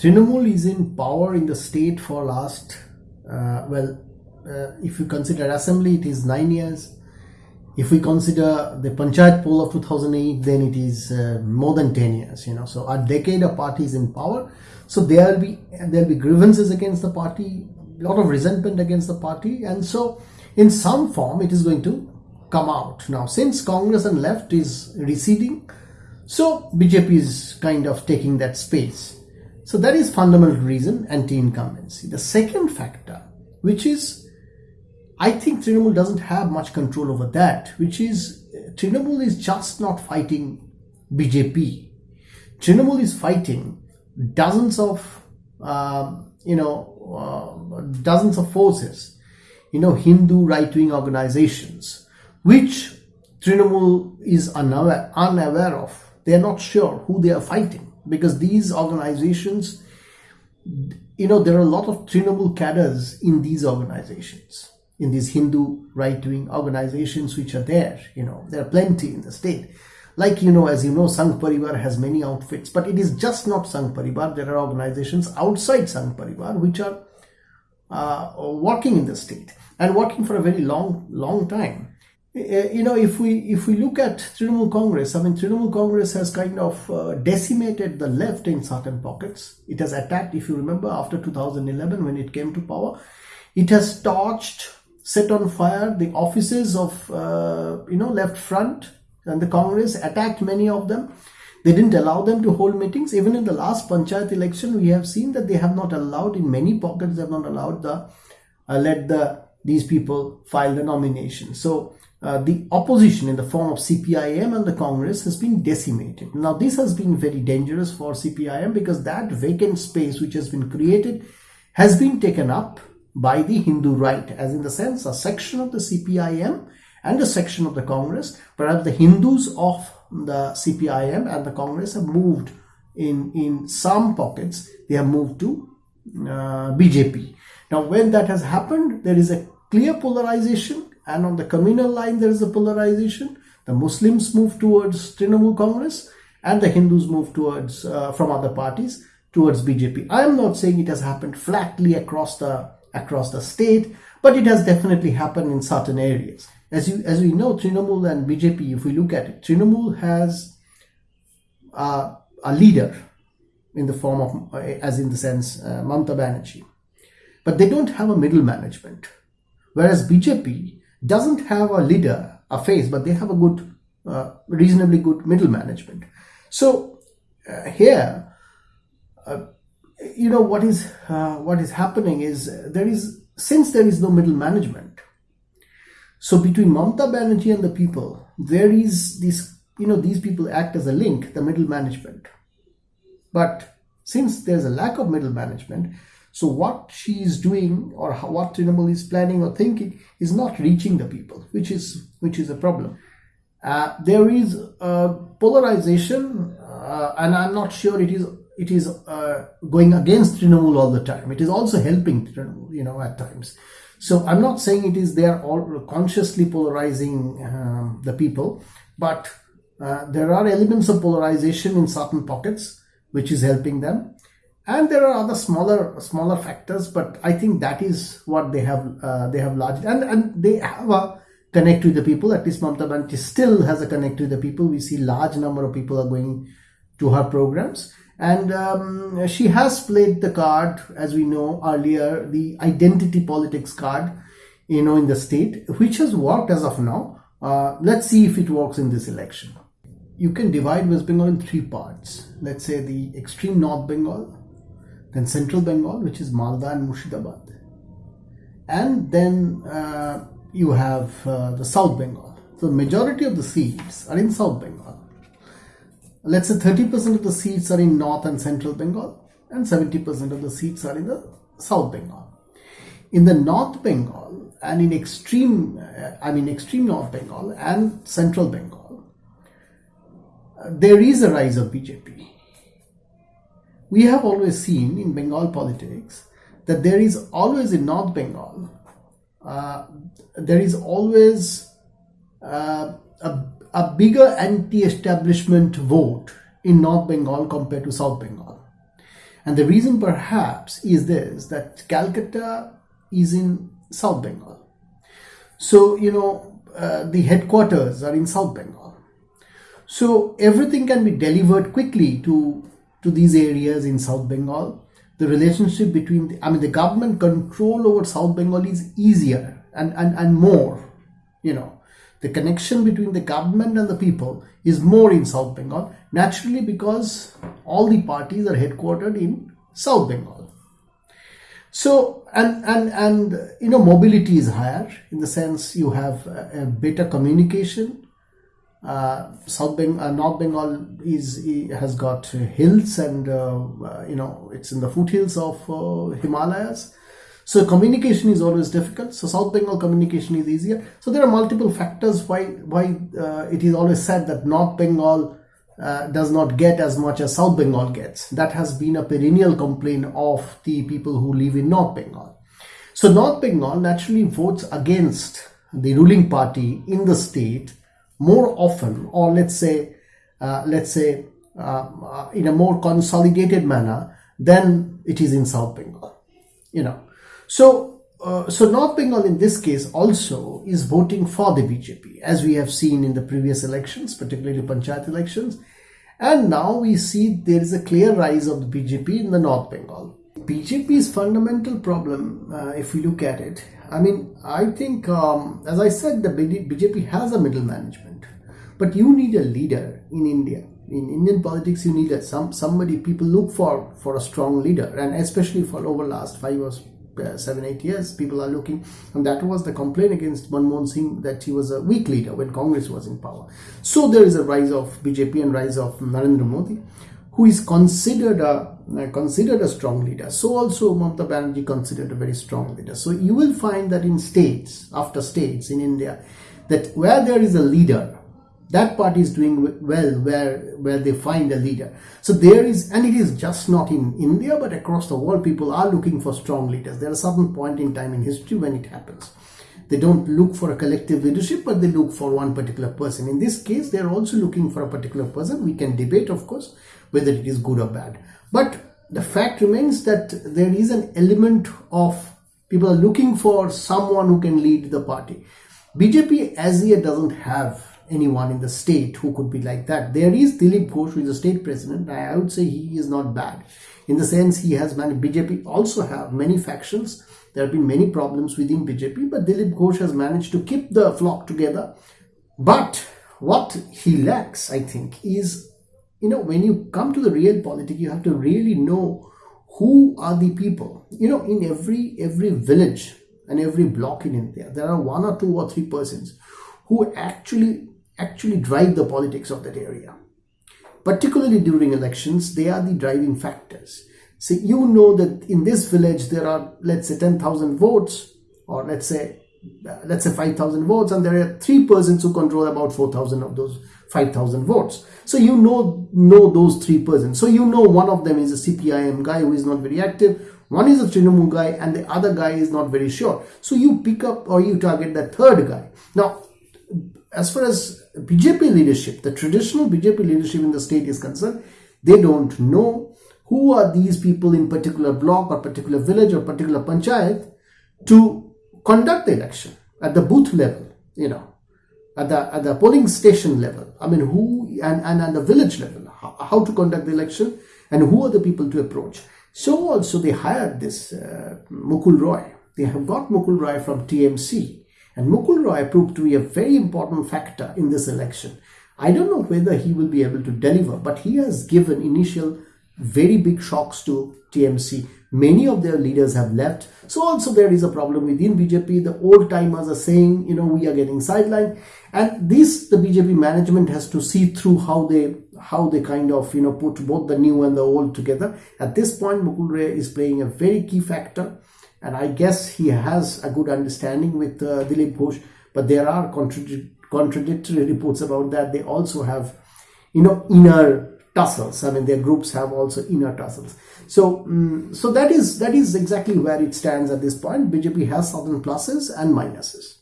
Trinamool is in power in the state for last, uh, well, uh, if you consider assembly, it is nine years. If we consider the Panchayat poll of 2008, then it is uh, more than 10 years, you know. So a decade of party is in power. So there will be, there will be grievances against the party, a lot of resentment against the party. And so in some form, it is going to come out. Now, since Congress and left is receding, so BJP is kind of taking that space. So that is fundamental reason anti-incumbency. The second factor, which is, I think Trinamool doesn't have much control over that, which is Trinamool is just not fighting BJP. Trinamool is fighting dozens of, uh, you know, uh, dozens of forces, you know, Hindu right-wing organizations, which Trinamool is unaware, unaware of. They are not sure who they are fighting because these organizations, you know, there are a lot of Trinamool cadres in these organizations, in these Hindu right-wing organizations which are there, you know, there are plenty in the state. Like, you know, as you know, Sangh Parivar has many outfits, but it is just not Sangh Parivar. There are organizations outside Sangh Parivar which are uh, working in the state and working for a very long, long time. Uh, you know, if we if we look at Trinamool Congress, I mean, Trinamool Congress has kind of uh, decimated the left in certain pockets. It has attacked, if you remember, after 2011 when it came to power, it has torched, set on fire the offices of uh, you know left front and the Congress attacked many of them. They didn't allow them to hold meetings. Even in the last panchayat election, we have seen that they have not allowed in many pockets. They have not allowed the uh, let the these people file the nomination. So uh, the opposition in the form of CPIM and the Congress has been decimated. Now this has been very dangerous for CPIM because that vacant space which has been created has been taken up by the Hindu right as in the sense a section of the CPIM and a section of the Congress perhaps the Hindus of the CPIM and the Congress have moved in in some pockets they have moved to uh, BJP. Now when that has happened there is a clear polarization and on the communal line there is a polarization. The Muslims move towards Trinamool Congress and the Hindus move towards uh, from other parties towards BJP. I am not saying it has happened flatly across the across the state, but it has definitely happened in certain areas. As you as we know, Trinamool and BJP, if we look at it, Trinamool has uh, a leader in the form of, uh, as in the sense, uh, Mamta Banerjee, but they don't have a middle management. Whereas BJP doesn't have a leader, a face, but they have a good, uh, reasonably good middle management. So uh, here, uh, you know what is uh, what is happening is there is since there is no middle management. So between Mamta Banerjee and the people, there is this you know these people act as a link, the middle management. But since there's a lack of middle management, so what she is doing or how, what Trinamool is planning or thinking is not reaching the people, which is which is a problem. Uh, there is polarization, uh, and I'm not sure it is it is uh, going against Trinamool all the time. It is also helping Trinamool, you know, at times. So I'm not saying it is they are all consciously polarizing um, the people, but uh, there are elements of polarization in certain pockets which is helping them and there are other smaller smaller factors but i think that is what they have uh, they have largely and and they have a connect with the people. At least mamta Banerjee still has a connect with the people. We see large number of people are going to her programs. And um, she has played the card as we know earlier the identity politics card you know in the state which has worked as of now. Uh, let's see if it works in this election. You can divide west bengal in three parts. Let's say the extreme north bengal then Central Bengal, which is Malda and Murshidabad. And then uh, you have uh, the South Bengal. So the majority of the seats are in South Bengal. Let's say 30% of the seats are in North and Central Bengal and 70% of the seats are in the South Bengal. In the North Bengal and in extreme, uh, I mean extreme North Bengal and Central Bengal, uh, there is a rise of BJP we have always seen in Bengal politics that there is always in North Bengal, uh, there is always uh, a, a bigger anti-establishment vote in North Bengal compared to South Bengal. And the reason perhaps is this that Calcutta is in South Bengal. So, you know, uh, the headquarters are in South Bengal. So everything can be delivered quickly to, to these areas in South Bengal. The relationship between, the, I mean, the government control over South Bengal is easier and, and, and more, you know the connection between the government and the people is more in South Bengal, naturally because all the parties are headquartered in South Bengal. So, and, and, and, you know, mobility is higher in the sense you have a, a better communication. Uh, South Bengal, uh, North Bengal is has got hills and uh, uh, you know it's in the foothills of uh, Himalayas so communication is always difficult. So South Bengal communication is easier. So there are multiple factors why why uh, it is always said that North Bengal does not get as much as South Bengal gets. That has been a perennial complaint of the people who live in North Bengal. So North Bengal naturally votes against the ruling party in the state more often, or let's say, uh, let's say, uh, uh, in a more consolidated manner than it is in South Bengal. You know, so, uh, so North Bengal in this case also is voting for the BJP, as we have seen in the previous elections, particularly Panchayat elections. And now we see there is a clear rise of the BJP in the North Bengal. BJP's fundamental problem, uh, if we look at it, I mean, I think, um, as I said, the BJP has a middle management, but you need a leader in India. In Indian politics, you need a, some somebody people look for for a strong leader, and especially for over last five or uh, seven, eight years, people are looking, and that was the complaint against Manmohan Singh that he was a weak leader when Congress was in power. So there is a rise of BJP and rise of Narendra Modi, who is considered a Uh, considered a strong leader. So also Mamata Banerjee considered a very strong leader. So you will find that in states after states in India, that where there is a leader that party is doing well where where they find a leader so there is and it is just not in india but across the world people are looking for strong leaders there are certain point in time in history when it happens they don't look for a collective leadership but they look for one particular person in this case they are also looking for a particular person we can debate of course whether it is good or bad but the fact remains that there is an element of people are looking for someone who can lead the party bjp as yet doesn't have anyone in the state who could be like that. There is Dilip Ghosh, who is a state president. I would say he is not bad. In the sense he has many, BJP also have many factions. There have been many problems within BJP, but Dilip Ghosh has managed to keep the flock together. But what he lacks, I think, is, you know, when you come to the real politics, you have to really know who are the people. You know, in every every village and every block in India, there are one or two or three persons who actually actually drive the politics of that area. Particularly during elections, they are the driving factors. So you know that in this village there are, let's say, 10,000 votes, or let's say, uh, let's say 5,000 votes, and there are three persons who control about 4,000 of those 5,000 votes. So you know know those three persons. So you know one of them is a CPIM guy who is not very active, one is a Trinamool guy, and the other guy is not very sure. So you pick up or you target that third guy. Now, as far as BJP leadership, the traditional BJP leadership in the state is concerned, they don't know who are these people in particular block or particular village or particular panchayat to conduct the election at the booth level, you know, at the at the polling station level. I mean, who and, and at the village level, how, how to conduct the election and who are the people to approach. So also they hired this uh, Mukul Roy. They have got Mukul Roy from TMC and Mukul Roy proved to be a very important factor in this election. I don't know whether he will be able to deliver, but he has given initial very big shocks to TMC. Many of their leaders have left. So also there is a problem within BJP. The old timers are saying, you know, we are getting sidelined. And this, the BJP management has to see through how they how they kind of, you know, put both the new and the old together. At this point, Mukul Roy is playing a very key factor and I guess he has a good understanding with uh, Dilip Ghosh, but there are contradic contradictory reports about that. They also have, you know, inner tussles. I mean, their groups have also inner tussles. So, um, so that is that is exactly where it stands at this point. BJP has certain pluses and minuses.